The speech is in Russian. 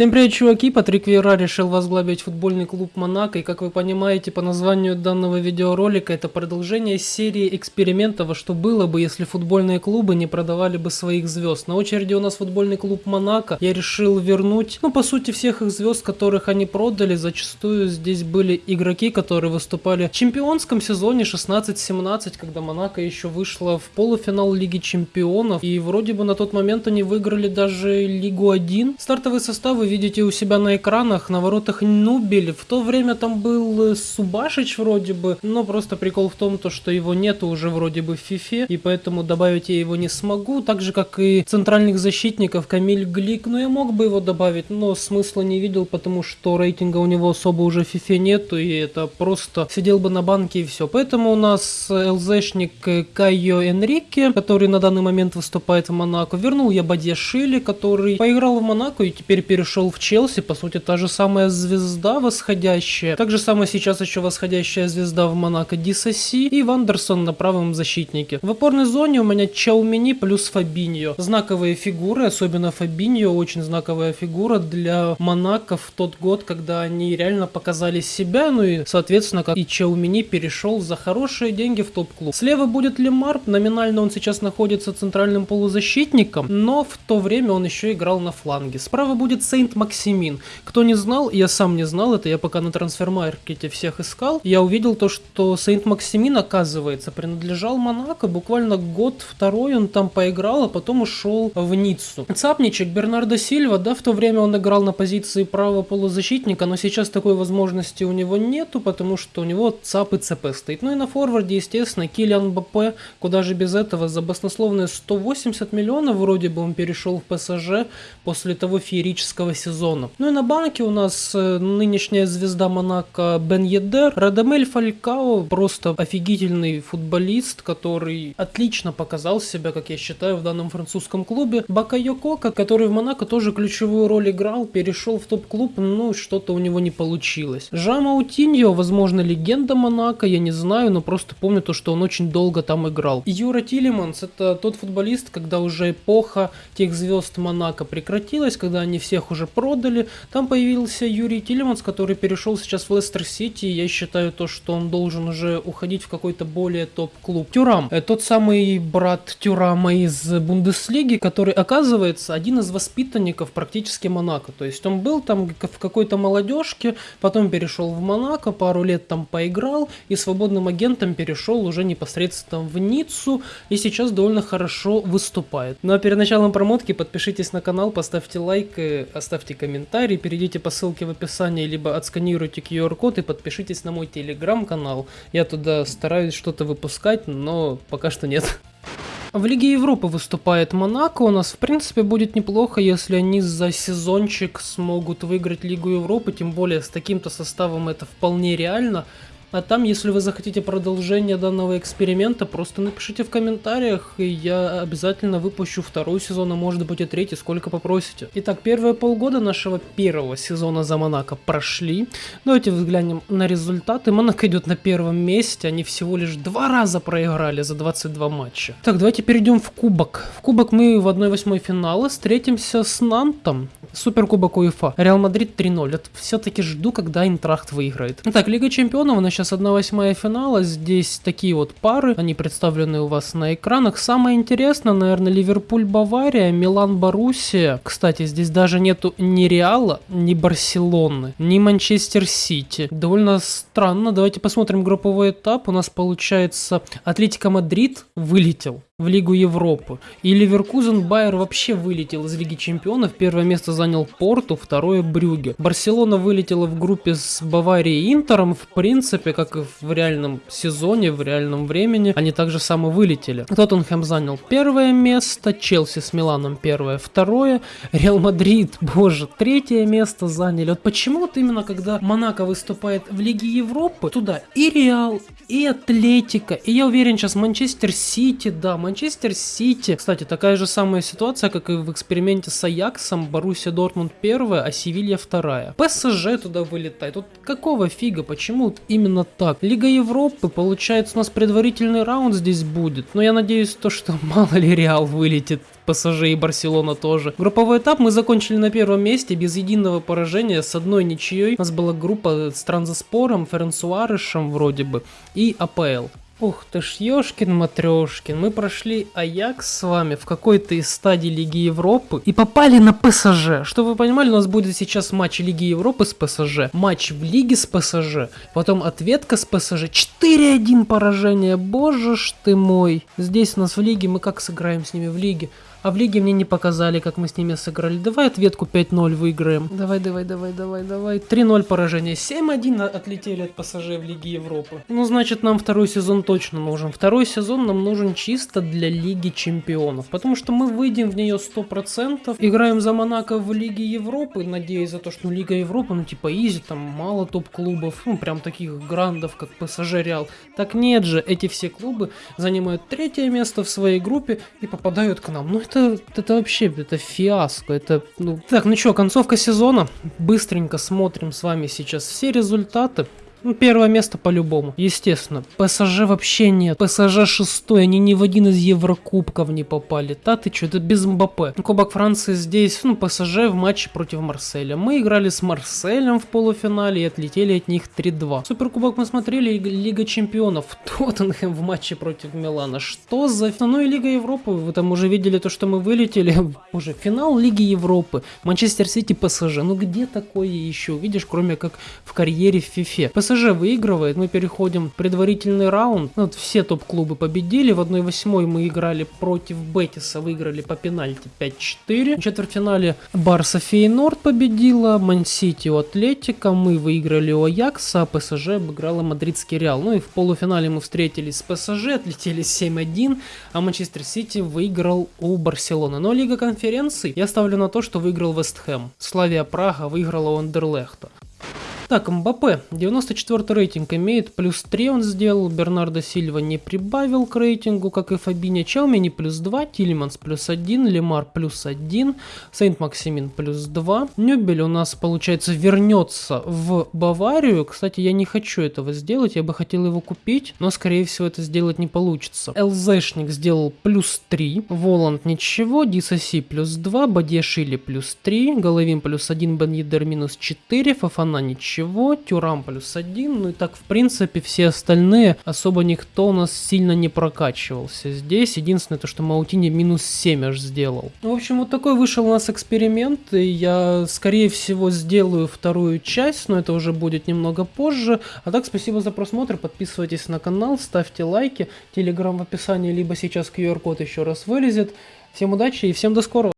Всем привет, чуваки! Патрик Вера решил возглавить футбольный клуб Монако, и как вы понимаете по названию данного видеоролика, это продолжение серии экспериментов, что было бы, если футбольные клубы не продавали бы своих звезд. На очереди у нас футбольный клуб Монако. Я решил вернуть, ну, по сути, всех их звезд, которых они продали. Зачастую здесь были игроки, которые выступали в чемпионском сезоне 16-17, когда Монако еще вышла в полуфинал Лиги Чемпионов. И вроде бы на тот момент они выиграли даже Лигу 1. Стартовый состав вы видите у себя на экранах, на воротах Нубель. В то время там был э, Субашич вроде бы, но просто прикол в том, то, что его нету уже вроде бы в фифе, и поэтому добавить я его не смогу. Так же, как и центральных защитников Камиль Глик, ну я мог бы его добавить, но смысла не видел, потому что рейтинга у него особо уже в фифе нету, и это просто сидел бы на банке и все. Поэтому у нас ЛЗшник Кайо Энрике, который на данный момент выступает в Монако. Вернул я Бадья Шили, который поиграл в Монако и теперь перешел перешел в Челси, по сути, та же самая звезда восходящая. Так же самое сейчас еще восходящая звезда в Монако Дисаси и Вандерсон на правом защитнике. В опорной зоне у меня Чаумини плюс Фабиньо. Знаковые фигуры, особенно Фабиньо, очень знаковая фигура для Монако в тот год, когда они реально показали себя, ну и, соответственно, как и Чаумини перешел за хорошие деньги в топ-клуб. Слева будет Лемар, номинально он сейчас находится центральным полузащитником, но в то время он еще играл на фланге. Справа будет Сейн Сейнт Максимин. Кто не знал, я сам не знал это, я пока на трансфермаркете всех искал, я увидел то, что Сейнт Максимин, оказывается, принадлежал Монако, буквально год-второй он там поиграл, а потом ушел в Ниццу. Цапничек Бернардо Сильва, да, в то время он играл на позиции правого полузащитника, но сейчас такой возможности у него нету, потому что у него ЦАП и ЦП стоит. Ну и на форварде, естественно, Килиан БП, куда же без этого, за баснословные 180 миллионов вроде бы он перешел в ПСЖ после того феерического этого сезона. Ну и на банке у нас э, нынешняя звезда Монако Бен-Йеддер. Радамель Фалькао просто офигительный футболист, который отлично показал себя, как я считаю, в данном французском клубе. Бакайоко, который в Монако тоже ключевую роль играл, перешел в топ-клуб, ну что-то у него не получилось. Жоау Моутинью, возможно, легенда Монако, я не знаю, но просто помню то, что он очень долго там играл. Юри Тилеманс это тот футболист, когда уже эпоха тех звезд Монако прекратилась, когда они всех уже уже продали. Там появился Юри Тилеманс, который перешел сейчас в Лестер Сити. Я считаю то, что он должен уже уходить в какой-то более топ-клуб. Тюрам, э, тот самый брат Тюрама из Бундеслиги, который оказывается один из воспитанников практически Монако. То есть он был там в какой-то молодежке, потом перешел в Монако, пару лет там поиграл и свободным агентом перешел уже непосредственно в Ниццу и сейчас довольно хорошо выступает. Ну а перед началом промотки подпишитесь на канал, поставьте лайк, и оставьте комментарий, перейдите по ссылке в описании, либо отсканируйте QR-код и подпишитесь на мой телеграм-канал. Я туда стараюсь что-то выпускать, но пока что нет. В Лиге Европы выступает Монако. У нас, в принципе, будет неплохо, если они за сезончик смогут выиграть Лигу Европы. Тем более, с таким-то составом это вполне реально. А там, если вы захотите продолжение данного эксперимента, просто напишите в комментариях, и я обязательно выпущу второй сезон, а может быть и третий, сколько попросите. Итак, первые полгода нашего первого сезона за Монако прошли. Давайте взглянем на результаты. Монако идет на первом месте, они всего лишь два раза проиграли за 22 матча. Так, давайте перейдем в Кубок. В Кубок мы в 1-8 финала встретимся с Нантом. Суперкубок УЕФА. Реал Мадрид 3-0. Все-таки жду, когда Айнтрахт выиграет. Так, Лига Чемпионов, она сейчас 1-8 финала. Здесь такие вот пары, они представлены у вас на экранах. Самое интересное, наверное, Ливерпуль-Бавария, Милан-Боруссия. Кстати, здесь даже нету ни Реала, ни Барселоны, ни Манчестер-Сити. Довольно странно. Давайте посмотрим групповой этап. У нас получается Атлетика Мадрид вылетел в Лигу Европы. И Леверкузен Байер вообще вылетел из Лиги Чемпионов. Первое место занял Порту, второе Брюге. Барселона вылетела в группе с Баварией и Интером. В принципе, как и в реальном сезоне, в реальном времени, они также само вылетели. Тоттенхэм занял первое место, Челси с Миланом первое, второе, Реал Мадрид, боже, третье место заняли. Вот почему вот именно когда Монако выступает в Лиге Европы, туда и Реал, и Атлетика, и я уверен сейчас Манчестер Сити, да, Манчестер Сити. Кстати, такая же самая ситуация, как и в эксперименте с Аяксом. Боруссия Дортмунд первая, а Севилья вторая. ПСЖ туда вылетает. Вот какого фига? Почему именно так? Лига Европы, получается, у нас предварительный раунд здесь будет. Но я надеюсь, то, что мало ли Реал вылетит ПСЖ и Барселона тоже. Групповой этап мы закончили на первом месте без единого поражения с одной ничьей. У нас была группа с Транзаспором, Ференсуарышем вроде бы и АПЛ. Ух ты ж, ёшкин матрешкин, мы прошли Аякс с вами в какой-то из стадий Лиги Европы и попали на ПСЖ. Что вы понимали, у нас будет сейчас матч Лиги Европы с ПСЖ, матч в Лиге с ПСЖ, потом ответка с ПСЖ, 4-1 поражение, боже ж ты мой. Здесь у нас в Лиге, мы как сыграем с ними в Лиге? А в лиге мне не показали, как мы с ними сыграли. Давай ответку 5-0 выиграем. Давай, давай, давай, давай, давай. 3-0 поражение. 7-1 отлетели от пассажей в Лиге Европы. Ну, значит, нам второй сезон точно нужен. Второй сезон нам нужен чисто для Лиги Чемпионов. Потому что мы выйдем в нее 100%. Играем за Монако в Лиге Европы. Надеюсь за то, что ну, Лига Европы, ну, типа, изи, там мало топ-клубов. Ну, прям таких грандов, как Реал. Так нет же, эти все клубы занимают третье место в своей группе и попадают к нам. Ну, это, это вообще, это фиаско, это, ну... Так, ну что, концовка сезона, быстренько смотрим с вами сейчас все результаты. Ну, первое место по-любому, естественно. ПСЖ вообще нет. ПСЖ шестой, они ни в один из Еврокубков не попали. Та ты что, это без МБП. Кубок Франции здесь, ну, ПСЖ в матче против Марселя. Мы играли с Марселем в полуфинале и отлетели от них 3-2. Суперкубок мы смотрели, Лига Чемпионов. Тоттенхэм в матче против Милана. Что за... Ну и Лига Европы, вы там уже видели то, что мы вылетели. Уже финал Лиги Европы. Манчестер Сити, ПСЖ. Ну где такое еще? Видишь, кроме как в карьере в Фифе. ПСЖ выигрывает, мы переходим в предварительный раунд. Ну, вот все топ-клубы победили, в 1-8 мы играли против Бетиса, выиграли по пенальти 5-4. В четвертьфинале Барса Фейнорд победила, Мансити у Атлетика, мы выиграли у Аякса, а ПСЖ обыграла Мадридский Реал. Ну и в полуфинале мы встретились с ПСЖ, отлетели 7-1, а Манчестер Сити выиграл у Барселоны. Но Лига конференций я ставлю на то, что выиграл Вестхэм. Славия Прага выиграла у Андерлехта. Так, Мбаппе, 94 рейтинг имеет, плюс 3 он сделал, Бернардо Сильва не прибавил к рейтингу, как и Фабиня Чаумени плюс 2, Тильманс плюс 1, Лемар плюс 1, Сейнт Максимин плюс 2. Нюбель у нас, получается, вернется в Баварию. Кстати, я не хочу этого сделать, я бы хотел его купить, но, скорее всего, это сделать не получится. ЛЗшник сделал плюс 3, Воланд ничего, Дисаси плюс 2, Бадешили плюс 3, Головин плюс 1, Бен Едер минус 4, Фафана ничего ничего, Тюрам плюс один, ну и так в принципе все остальные особо никто у нас сильно не прокачивался. Здесь единственное то, что Маутини минус 7 аж сделал. В общем, вот такой вышел у нас эксперимент, и я скорее всего сделаю вторую часть, но это уже будет немного позже. А так, спасибо за просмотр, подписывайтесь на канал, ставьте лайки, телеграм в описании, либо сейчас QR-код еще раз вылезет. Всем удачи и всем до скорого!